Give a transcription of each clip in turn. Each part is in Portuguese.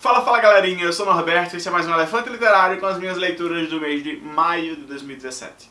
Fala, fala galerinha, eu sou o Norberto e esse é mais um Elefante Literário com as minhas leituras do mês de maio de 2017.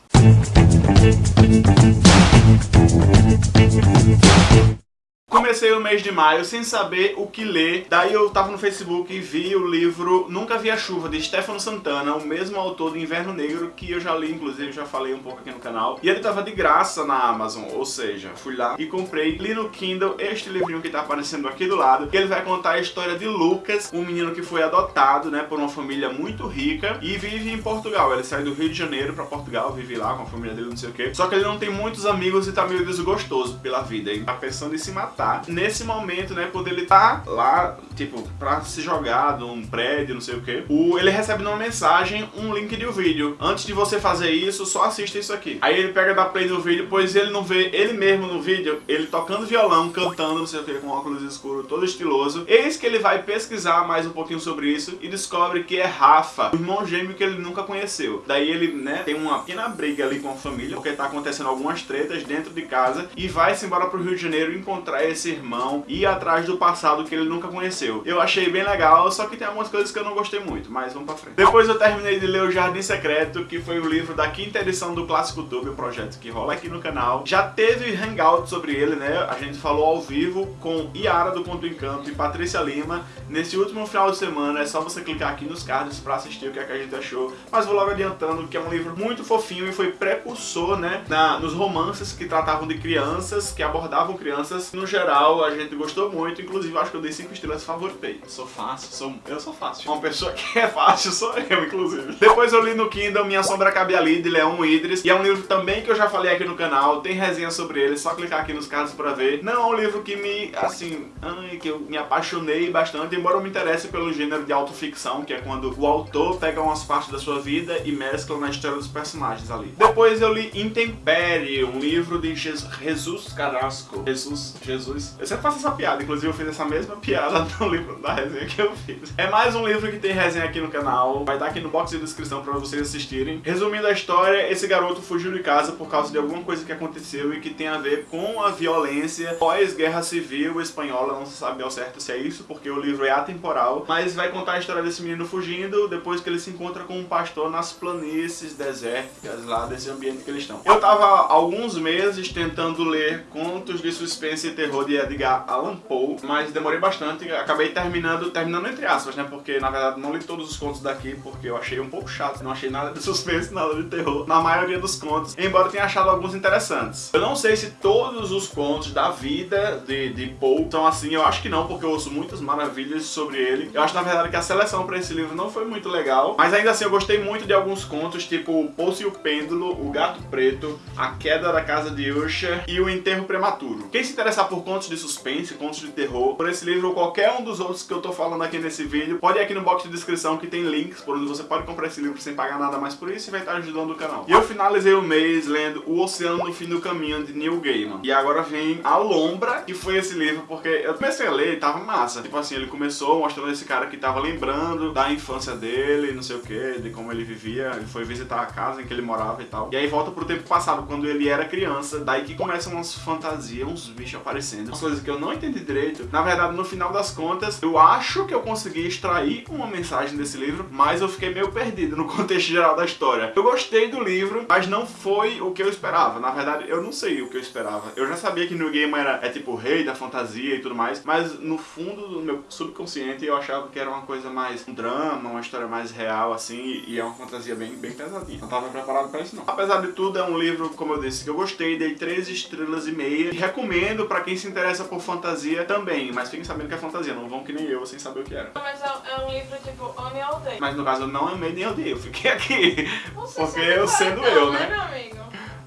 Comecei o mês de maio sem saber o que ler, daí eu tava no Facebook e vi o livro Nunca Vi a Chuva, de Stefano Santana, o mesmo autor do Inverno Negro, que eu já li, inclusive, já falei um pouco aqui no canal. E ele tava de graça na Amazon, ou seja, fui lá e comprei, li no Kindle este livrinho que tá aparecendo aqui do lado, que ele vai contar a história de Lucas, um menino que foi adotado, né, por uma família muito rica e vive em Portugal. Ele sai do Rio de Janeiro pra Portugal, vive lá com a família dele, não sei o que. Só que ele não tem muitos amigos e tá meio desgostoso pela vida, ele tá pensando em se matar Nesse momento, né, quando ele tá lá, tipo, pra se jogar de um prédio, não sei o que, o, ele recebe numa mensagem um link de um vídeo. Antes de você fazer isso, só assista isso aqui. Aí ele pega da play no vídeo, pois ele não vê ele mesmo no vídeo, ele tocando violão, cantando, não sei o que, com óculos escuros, todo estiloso. Eis que ele vai pesquisar mais um pouquinho sobre isso e descobre que é Rafa, o irmão gêmeo que ele nunca conheceu. Daí ele, né, tem uma pequena briga ali com a família, porque tá acontecendo algumas tretas dentro de casa e vai-se embora pro Rio de Janeiro encontrar esse irmão e atrás do passado que ele nunca conheceu. Eu achei bem legal, só que tem algumas coisas que eu não gostei muito, mas vamos pra frente. Depois eu terminei de ler O Jardim Secreto, que foi o livro da quinta edição do Clássico Tube, o projeto que rola aqui no canal. Já teve hangout sobre ele, né? A gente falou ao vivo com Iara do Ponto Encanto e Patrícia Lima. Nesse último final de semana, é só você clicar aqui nos cards pra assistir o que, é que a gente achou. Mas vou logo adiantando que é um livro muito fofinho e foi precursor, né? Na, nos romances que tratavam de crianças, que abordavam crianças. No geral, a gente gostou muito, inclusive acho que eu dei 5 estrelas favoritei. Sou fácil, sou, eu sou fácil. Uma pessoa que é fácil sou eu, inclusive. Depois eu li no Kindle Minha Sombra Cabe Ali, de Leão Idris, e é um livro também que eu já falei aqui no canal, tem resenha sobre ele, só clicar aqui nos cards pra ver. Não é um livro que me, assim, ai, que eu me apaixonei bastante, embora eu me interesse pelo gênero de autoficção, que é quando o autor pega umas partes da sua vida e mescla na história dos personagens ali. Depois eu li Intempere, um livro de Jesus Carrasco. Jesus, Jesus, eu sempre faço essa piada, inclusive eu fiz essa mesma piada no livro da resenha que eu fiz. É mais um livro que tem resenha aqui no canal, vai estar aqui no box de descrição pra vocês assistirem. Resumindo a história, esse garoto fugiu de casa por causa de alguma coisa que aconteceu e que tem a ver com a violência pós-guerra civil espanhola, não se sabe ao certo se é isso, porque o livro é atemporal, mas vai contar a história desse menino fugindo depois que ele se encontra com um pastor nas planícies desérticas lá desse ambiente que eles estão. Eu tava há alguns meses tentando ler contos de suspense e terror de Edgar Allan Poe, mas demorei bastante, acabei terminando, terminando entre aspas, né, porque na verdade não li todos os contos daqui, porque eu achei um pouco chato, não achei nada de suspense, nada de terror, na maioria dos contos, embora tenha achado alguns interessantes. Eu não sei se todos os contos da vida de, de Poe são assim, eu acho que não, porque eu ouço muitas maravilhas sobre ele. Eu acho na verdade que a seleção para esse livro não foi muito legal, mas ainda assim eu gostei muito de alguns contos, tipo Poço e o Pêndulo, O Gato Preto, A Queda da Casa de Usher e O Enterro Prematuro. Quem se interessar por contos de suspense, contos de terror, por esse livro ou qualquer um dos outros que eu tô falando aqui nesse vídeo, pode ir aqui no box de descrição que tem links por onde você pode comprar esse livro sem pagar nada mais por isso e vai estar ajudando o canal. E eu finalizei o mês lendo O Oceano no Fim do Caminho, de Neil Gaiman. E agora vem A Lombra, que foi esse livro, porque eu comecei a ler e tava massa. Tipo assim, ele começou mostrando esse cara que tava lembrando da infância dele, não sei o que, de como ele vivia, ele foi visitar a casa em que ele morava e tal. E aí volta pro tempo passado, quando ele era criança, daí que começam umas fantasias, uns bichos aparecendo, umas coisas que eu não entendi direito. Na verdade, no final das contas, eu acho que eu consegui extrair uma mensagem desse livro, mas eu fiquei meio perdido no contexto geral da história. Eu gostei do livro, mas não foi o que eu esperava. Na verdade, eu não sei o que eu esperava. Eu já sabia que New Game era é tipo o rei da fantasia e tudo mais, mas no fundo do meu subconsciente eu achava que era uma coisa mais um drama, uma história mais real assim, e é uma fantasia bem, bem pesadinha. Não tava preparado pra isso não. Apesar de tudo, é um livro, como eu disse, que eu gostei, dei três estrelas e meia. E recomendo pra quem se interessa por fantasia também, mas fiquem sabendo que é fantasia, não vão que nem eu sem saber o que era. Mas é, é um livro tipo ame ou odeio. Mas no caso eu não amei nem odeio, eu fiquei aqui. Você Porque eu sendo não, eu, né, né? meu amigo?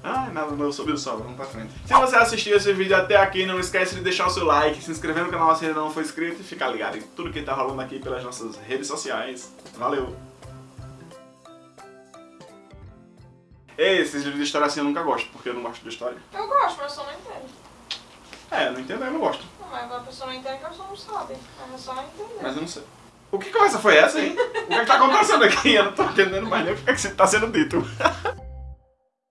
Ai, nada, meu subiu só, vamos pra frente. Se você assistiu esse vídeo até aqui, não esquece de deixar o seu like, se inscrever no canal se ainda não for inscrito e ficar ligado em tudo que tá rolando aqui pelas nossas redes sociais. Valeu! Esses livros de história assim eu nunca gosto, porque eu não gosto de história. Eu gosto, mas eu só não entendo. É, eu não entendo, eu não gosto. Não, mas a pessoa não entende que a pessoa não sabe. É só entender. Mas eu não sei. O que conversa foi essa, hein? O que, é que tá acontecendo aqui? Eu não tô entendendo mais nem o que é que tá sendo dito.